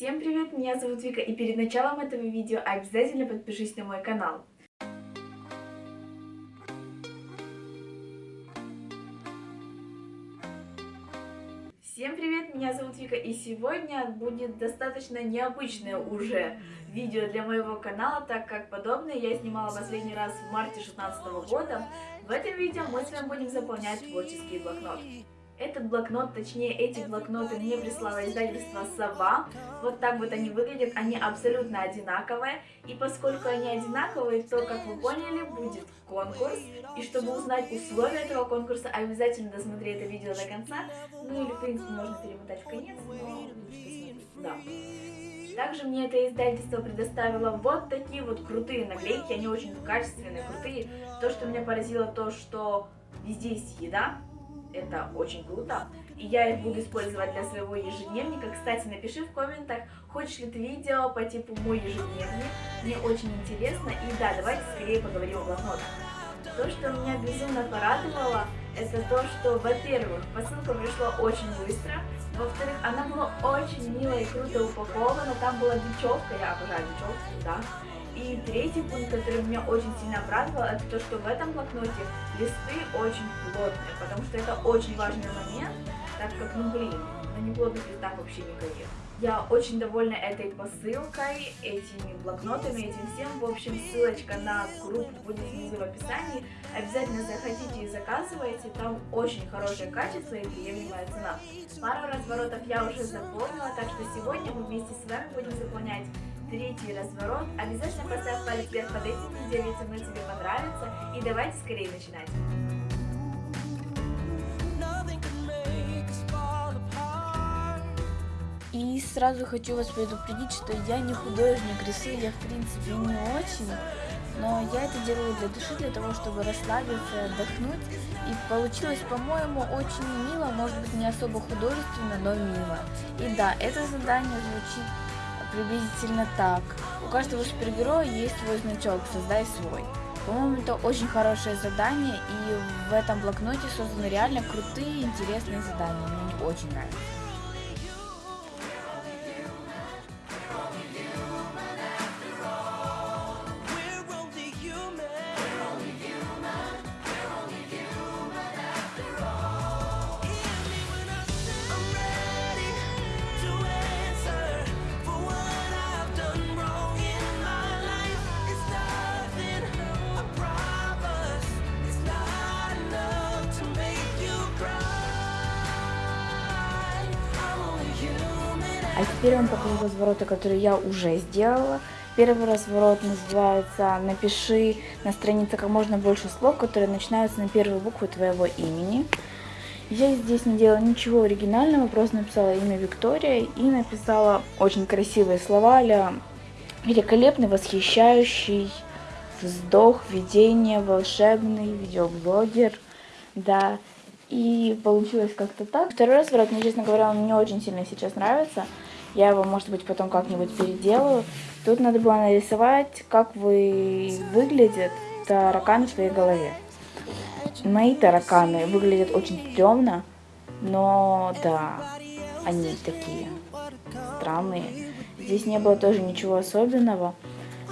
Всем привет, меня зовут Вика, и перед началом этого видео обязательно подпишись на мой канал. Всем привет, меня зовут Вика, и сегодня будет достаточно необычное уже видео для моего канала, так как подобное я снимала последний раз в марте 2016 года. В этом видео мы с вами будем заполнять творческий блокнот. Этот блокнот, точнее эти блокноты мне прислало издательство Сова. Вот так вот они выглядят, они абсолютно одинаковые. И поскольку они одинаковые, то, как вы поняли, будет конкурс. И чтобы узнать условия этого конкурса, обязательно досмотри это видео до конца. Ну или, в принципе, можно перемотать в конец, но да. Также мне это издательство предоставило вот такие вот крутые наклейки, они очень качественные, крутые. То, что меня поразило, то, что везде есть еда, это очень круто. И я их буду использовать для своего ежедневника. Кстати, напиши в комментах, хочешь ли ты видео по типу мой ежедневник. Мне очень интересно. И да, давайте скорее поговорим о блокнотах. То, что меня безумно порадовало, это то, что, во-первых, посылка пришла очень быстро, во-вторых, она была очень мило и круто упакована, там была бечевка, я обожаю бечевку, да, и третий пункт, который меня очень сильно обрадовал, это то, что в этом блокноте листы очень плотные, потому что это очень важный момент, так как, ну блин, на неплотных листах вообще не горит. Я очень довольна этой посылкой, этими блокнотами, этим всем. В общем, ссылочка на группу будет внизу в описании. Обязательно заходите и заказывайте, там очень хорошее качество и приемлемая цена. Пару разворотов я уже заполнила, так что сегодня мы вместе с вами будем заполнять третий разворот. Обязательно поставь палец вверх под этим видео, если оно тебе понравится. И давайте скорее начинать. И сразу хочу вас предупредить, что я не художник, рисую я в принципе не очень, но я это делаю для души, для того, чтобы расслабиться, отдохнуть. И получилось, по-моему, очень мило, может быть не особо художественно, но мило. И да, это задание звучит приблизительно так. У каждого супергероя есть свой значок, создай свой. По-моему, это очень хорошее задание, и в этом блокноте созданы реально крутые, интересные задания. Мне очень нравится. А теперь я вам покажу развороты, которые я уже сделала. Первый разворот называется «Напиши на странице как можно больше слов, которые начинаются на первую букву твоего имени». Я здесь не делала ничего оригинального, просто написала имя Виктория и написала очень красивые слова а великолепный, восхищающий, вздох, видение, волшебный, видеоблогер, да, и получилось как-то так. Второй разворот, мне, честно говоря, он не очень сильно сейчас нравится, я его, может быть, потом как-нибудь переделаю. Тут надо было нарисовать, как вы выглядят тараканы в своей голове. Мои тараканы выглядят очень темно, но да, они такие странные. Здесь не было тоже ничего особенного.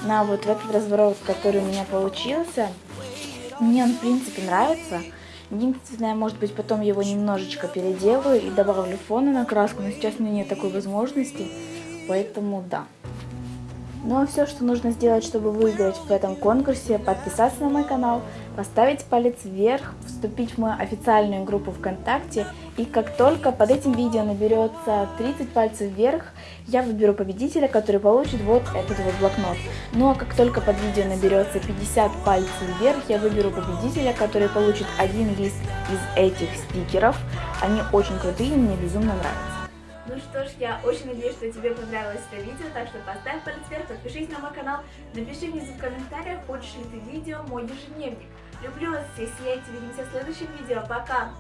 На вот этот разворот, который у меня получился, мне он в принципе нравится. Единственное, может быть, потом его немножечко переделаю и добавлю фона на краску, но сейчас у меня нет такой возможности, поэтому да. Ну а все, что нужно сделать, чтобы выиграть в этом конкурсе, подписаться на мой канал, поставить палец вверх, вступить в мою официальную группу ВКонтакте. И как только под этим видео наберется 30 пальцев вверх, я выберу победителя, который получит вот этот вот блокнот. Ну а как только под видео наберется 50 пальцев вверх, я выберу победителя, который получит один лист из этих стикеров. Они очень крутые, мне безумно нравятся. Ну что ж, я очень надеюсь, что тебе понравилось это видео, так что поставь палец вверх, подпишись на мой канал, напиши внизу в комментариях, хочешь ли ты видео мой ежедневник. Люблю вас всех, сияйте, увидимся в следующем видео, пока!